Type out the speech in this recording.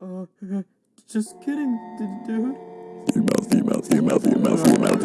Uh, just kidding, dude. Female, female, female, female, female.